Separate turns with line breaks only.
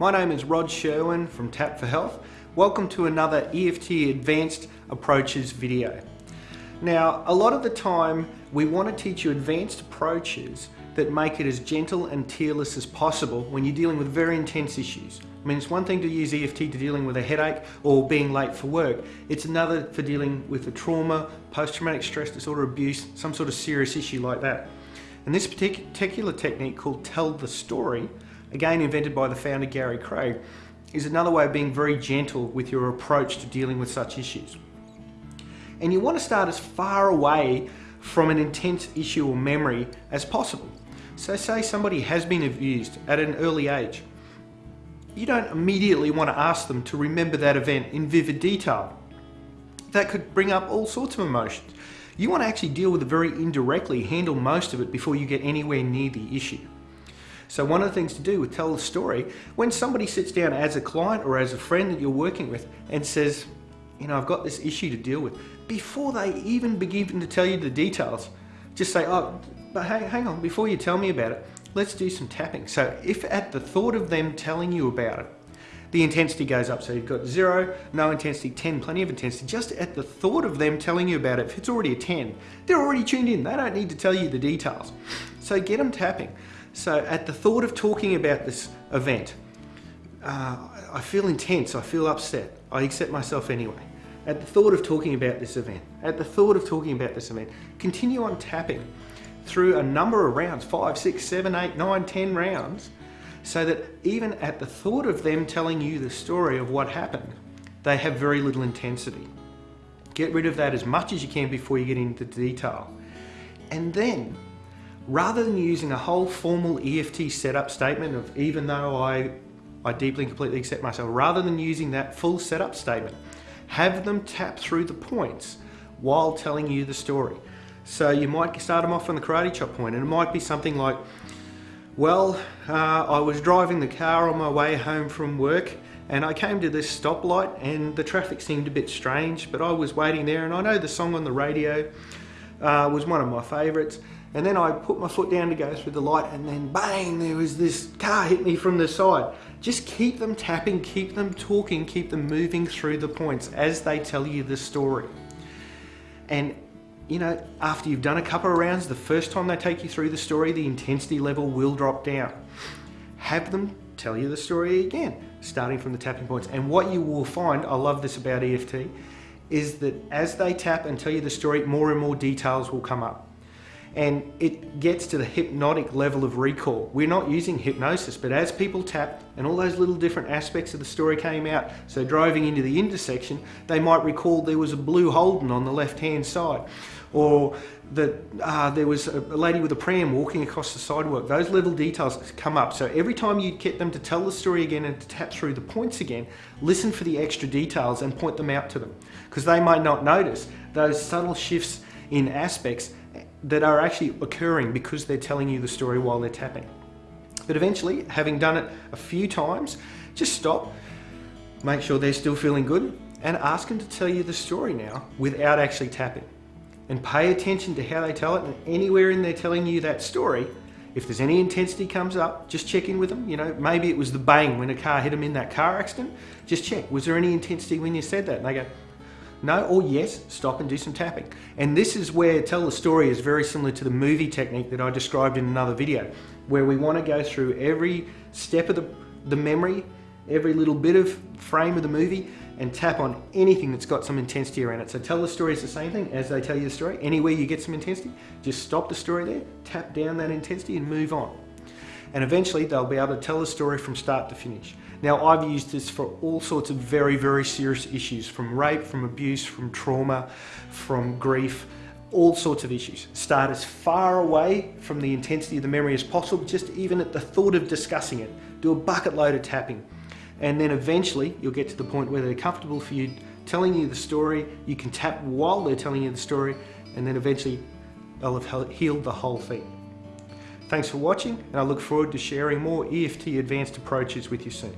My name is Rod Sherwin from Tap for Health. Welcome to another EFT Advanced Approaches video. Now, a lot of the time we want to teach you advanced approaches that make it as gentle and tearless as possible when you're dealing with very intense issues. I mean, it's one thing to use EFT to dealing with a headache or being late for work. It's another for dealing with a trauma, post-traumatic stress disorder, abuse, some sort of serious issue like that. And this particular technique called Tell the Story, again invented by the founder Gary Craig, is another way of being very gentle with your approach to dealing with such issues. And you want to start as far away from an intense issue or memory as possible. So say somebody has been abused at an early age. You don't immediately want to ask them to remember that event in vivid detail. That could bring up all sorts of emotions. You want to actually deal with it very indirectly, handle most of it before you get anywhere near the issue. So one of the things to do with tell the story, when somebody sits down as a client or as a friend that you're working with and says, you know, I've got this issue to deal with, before they even begin to tell you the details, just say, oh, but hang, hang on, before you tell me about it, let's do some tapping. So if at the thought of them telling you about it, the intensity goes up. So you've got zero, no intensity, 10, plenty of intensity. Just at the thought of them telling you about it, if it's already a 10, they're already tuned in. They don't need to tell you the details. So get them tapping. So at the thought of talking about this event, uh, I feel intense, I feel upset. I accept myself anyway. At the thought of talking about this event, at the thought of talking about this event, continue on tapping through a number of rounds, five, six, seven, eight, nine, ten rounds, so that even at the thought of them telling you the story of what happened, they have very little intensity. Get rid of that as much as you can before you get into detail. And then, rather than using a whole formal EFT setup statement of even though I, I deeply and completely accept myself, rather than using that full setup statement, have them tap through the points while telling you the story. So you might start them off on the karate chop point and it might be something like, well, uh, I was driving the car on my way home from work and I came to this stoplight and the traffic seemed a bit strange, but I was waiting there and I know the song on the radio uh, was one of my favourites. And then I put my foot down to go through the light and then bang, there was this car hit me from the side. Just keep them tapping, keep them talking, keep them moving through the points as they tell you the story. And you know, after you've done a couple of rounds, the first time they take you through the story, the intensity level will drop down. Have them tell you the story again, starting from the tapping points. And what you will find, I love this about EFT, is that as they tap and tell you the story, more and more details will come up and it gets to the hypnotic level of recall. We're not using hypnosis, but as people tap and all those little different aspects of the story came out, so driving into the intersection, they might recall there was a blue Holden on the left-hand side, or that uh, there was a lady with a pram walking across the sidewalk. Those little details come up. So every time you get them to tell the story again and to tap through the points again, listen for the extra details and point them out to them. Because they might not notice those subtle shifts in aspects that are actually occurring because they're telling you the story while they're tapping. But eventually, having done it a few times, just stop, make sure they're still feeling good, and ask them to tell you the story now without actually tapping. And pay attention to how they tell it, and anywhere in there telling you that story, if there's any intensity comes up, just check in with them. You know, maybe it was the bang when a car hit them in that car accident. Just check, was there any intensity when you said that? And they go, no or yes, stop and do some tapping. And this is where tell the story is very similar to the movie technique that I described in another video, where we want to go through every step of the, the memory, every little bit of frame of the movie, and tap on anything that's got some intensity around it. So tell the story is the same thing as they tell you the story. Anywhere you get some intensity, just stop the story there, tap down that intensity and move on and eventually they'll be able to tell the story from start to finish. Now I've used this for all sorts of very, very serious issues, from rape, from abuse, from trauma, from grief, all sorts of issues. Start as far away from the intensity of the memory as possible, just even at the thought of discussing it. Do a bucket load of tapping. And then eventually you'll get to the point where they're comfortable for you telling you the story. You can tap while they're telling you the story, and then eventually they'll have healed the whole thing. Thanks for watching and I look forward to sharing more EFT advanced approaches with you soon.